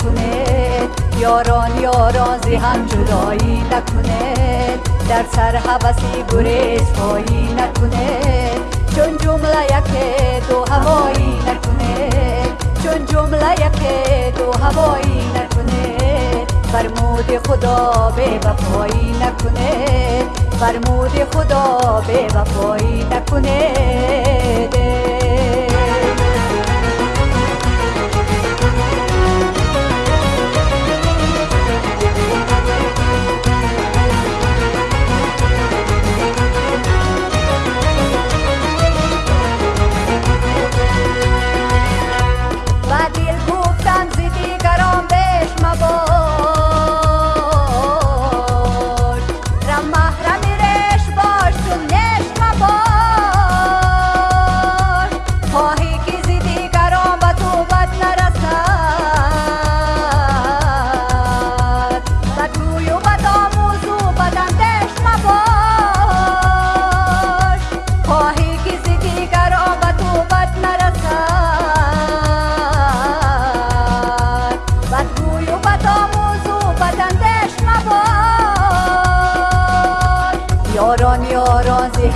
نکنه. یاران یاران زی هم جدایی نکنه. در سر حوثی گریز پایی نکنه. چون جمله یک دو هوایی نکنه. چون جمله یک دو هوایی نکنه. فرمود خدا به وفایی نکنه. فرمود خدا به وفایی نکنه.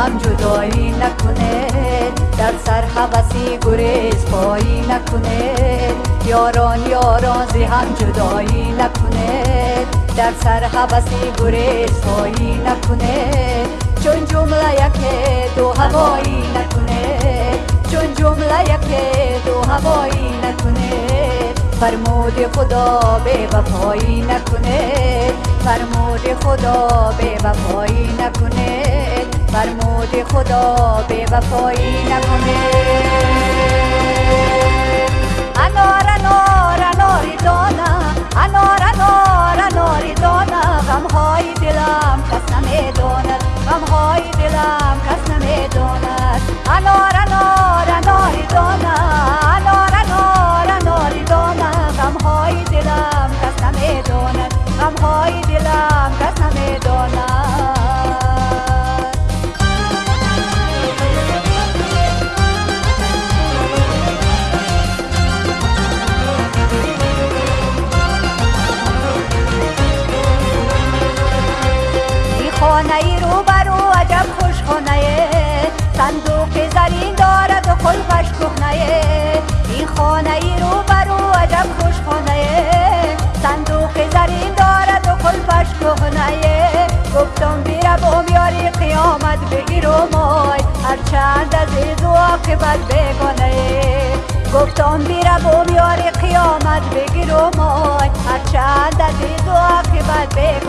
هم جدایی نکنه در سر حوثی گریز پایی نکنه. یاران یاران زی هم جدایی نکنه در سر حوثی گریز پایی نکنه. چون جمله یک دو هوایی نکنه چون جمله یک دو هوایی نکنه. فرمود خدا به وفایی نکنه. فرمود خدا به وفایی نکنه. فرمود خدا به وفایی نکنه. انار انار اناری دانا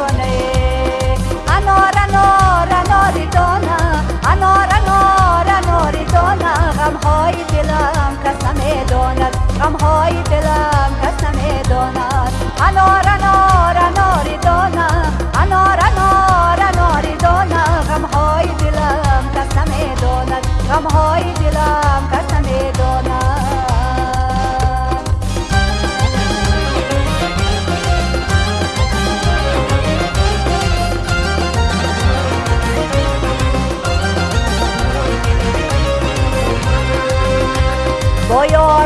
عاقبت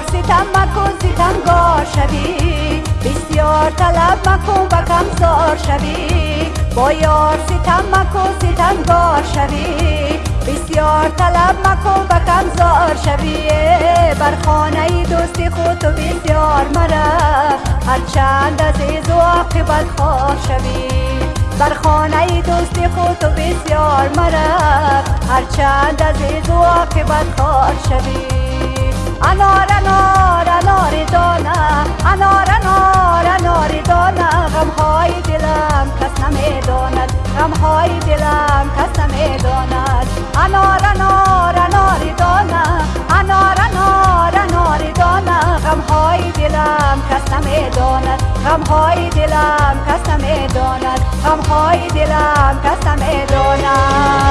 ستم مکن ستمگار شوی. بسیار طلب مکن و کمزار شوی. با یار ستم مکن ستمگار شوی. بسیار طلب مکن و کمزار شوی. بر خانه دوستی خود تو بسیار مرا. هرچند عزیز و عاقبت خواه شوی. بر خانه دوستی خود تو بسیار مرا. هرچند عزیز و عاقبت خواه شوی. انار анор анори дона анор анор анори дона ғамҳои дилам кас намедонад ғамҳои дилам кас намедонад анор анор анори дона анор анор анори дона ғамҳои дилам кас намедонад ғамҳои дилам кас намедонад ғамҳои дилам кас намедонад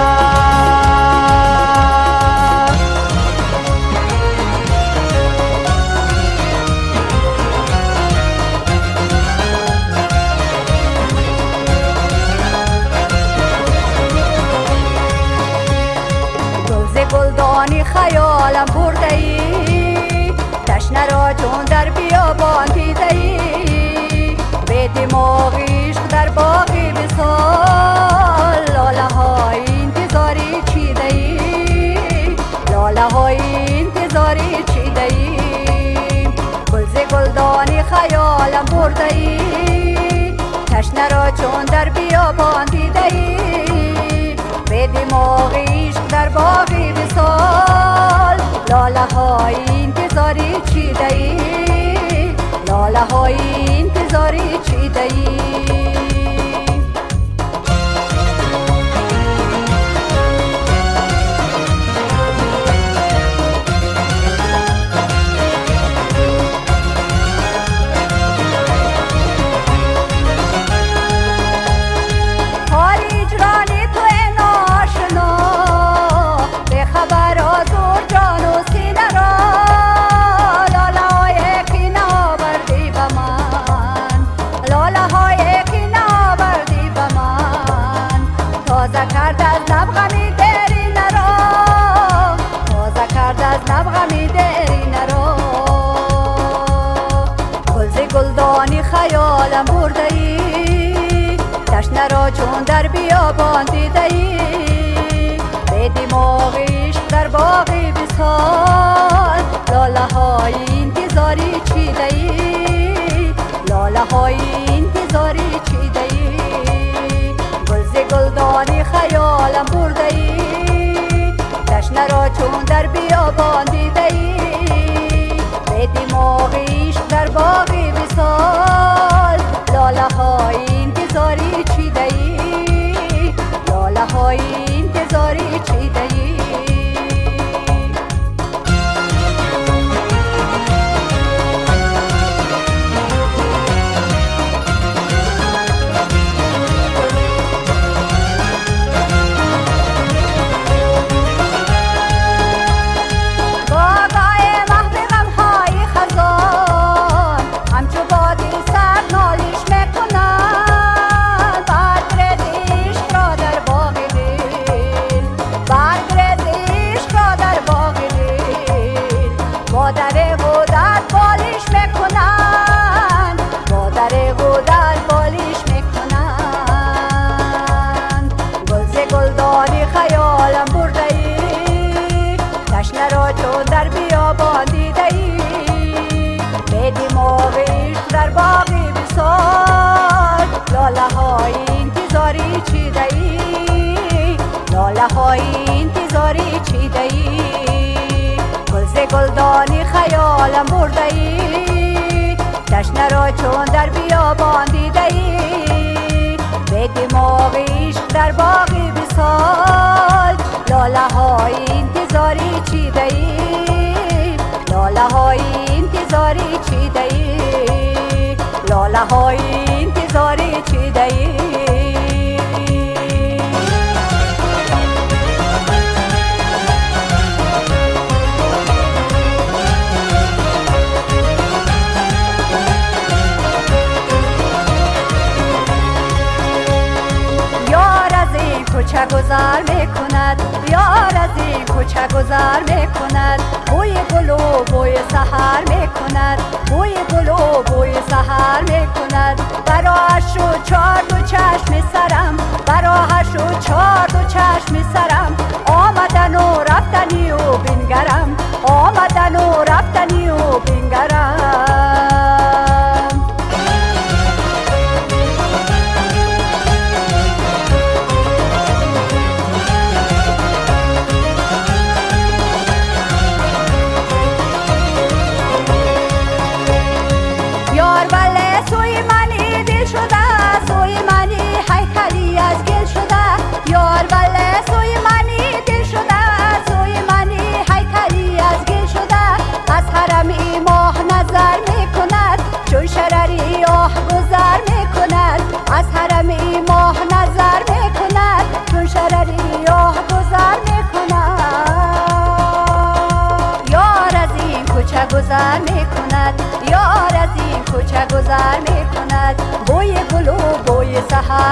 خیالم برده ای تشنه را چون در بیابان دیده ای به دماغ عشق در باقی بسال لاله های انتظاری چیده ای لاله های انتظاری چیده ای های انتظاری چیده ای لاله های انتظاری چیده ای گلز گلدانی خیالم برده ای تشنه را چون در بیابان دیده ای به در باقی گلدانی خیالم برده ای تشنه را چون در بیابان دیده ای به دماغش در باقی بسال لاله های انتظاری چیده ای لاله های انتظاری چیده ای لاله های انتظاری چیده ای گذر می‌کند بوی گل و بوی سحر می‌کند بوی گل و بوی سحر می‌کند. براش و چار دو چشم سرم براش و چار دو چشم سرم. آمدن و رفتنی و بینگرم آمدن و رفتنی و بینگرم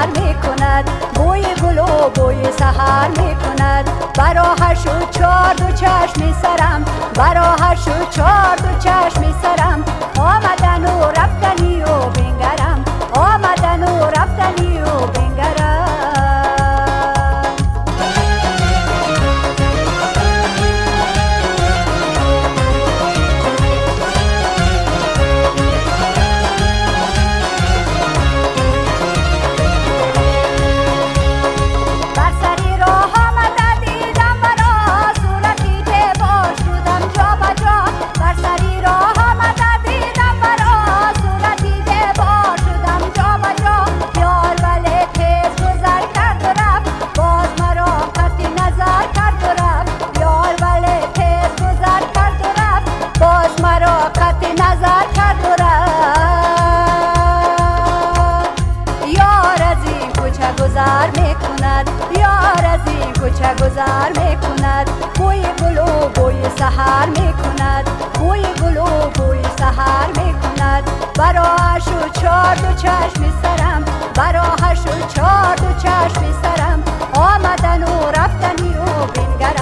سحر می کند بوی گل و بوی سحر می کند براهر شو چار دو چشم سرم براهر شو چار دو چشم سرم آمدن و رفتنی و بین گذر می‌کند بوی گل و بوی سهر می‌کند بوی گل و بوی سهر می‌کند. براش و چار دو چشم سرم براش و چار دو چشم سرم. آمدن و رفتنی و بینگرم.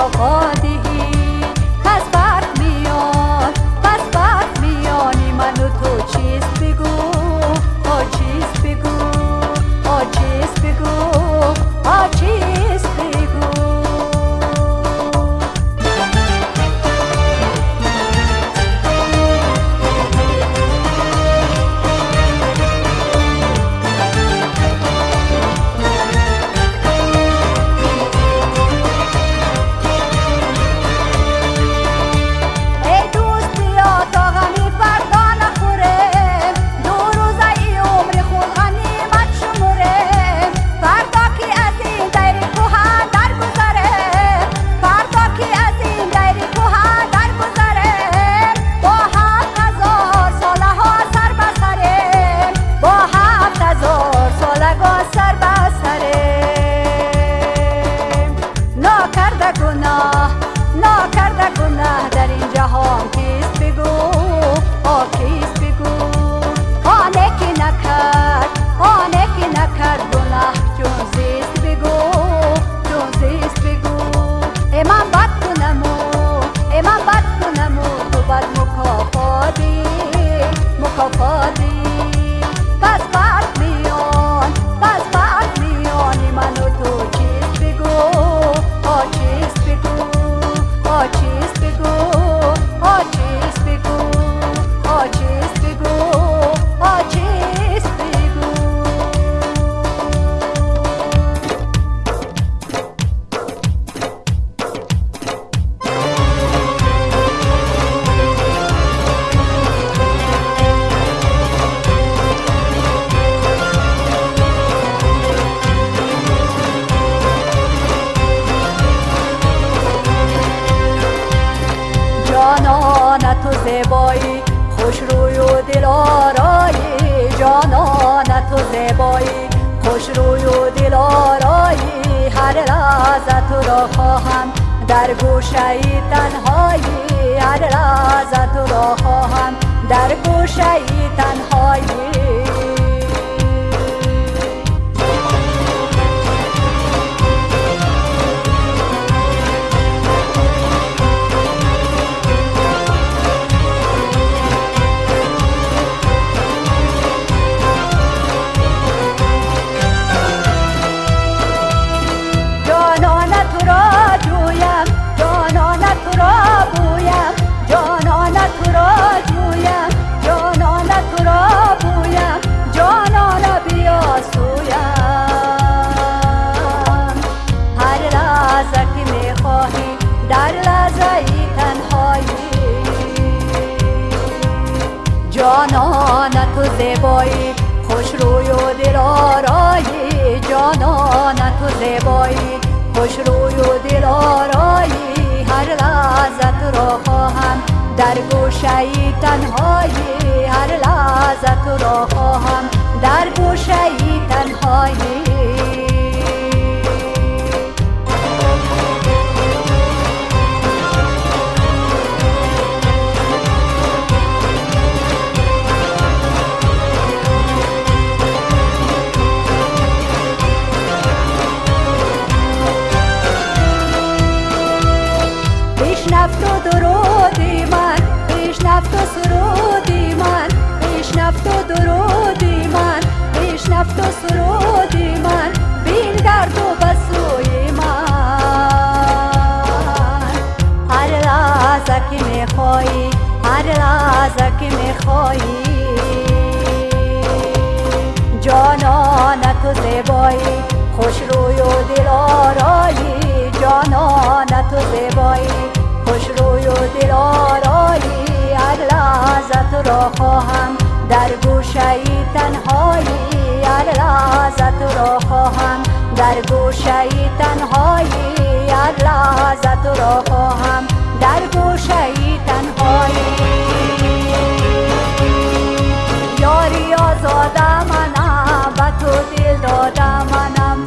허허 جانان تو زیبایی خوش روی و دل آرایی. هر لحظت را خواهم در گوشه تنهایی. هر لحظت را خواهم در گوشه تنهایی. درودی من بشنفت و سرودی من بشنفت و درودی من بشنفت و سرودی من بین گرد و بسوی من. هر لحظه که میخوایی هر لحظه که میخوایی. جانان تو زیبایی خوش روی و دل آرایی. جانان تو زیبایی. دل آرایی هر لحظت را خواهم. در گوشه تنهایی هر لحظت را خواهم. در گوشه تنهایی هر لحظت را خواهم. در گوشه تنهایی. یاری آزاده منم به تو دل داده منم.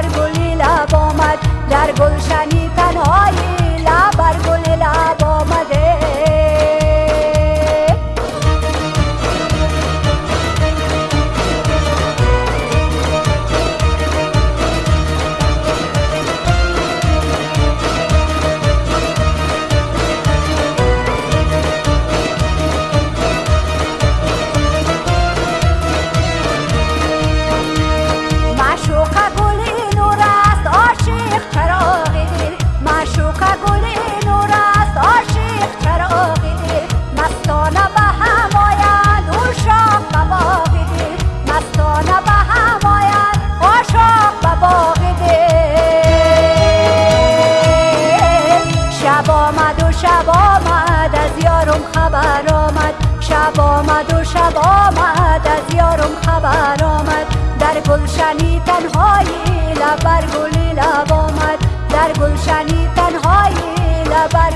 در گلی لب آمد در گلشن در آمد در گلشنی تنهای لبر گل لب آمد. در گلشنی تنهای لبر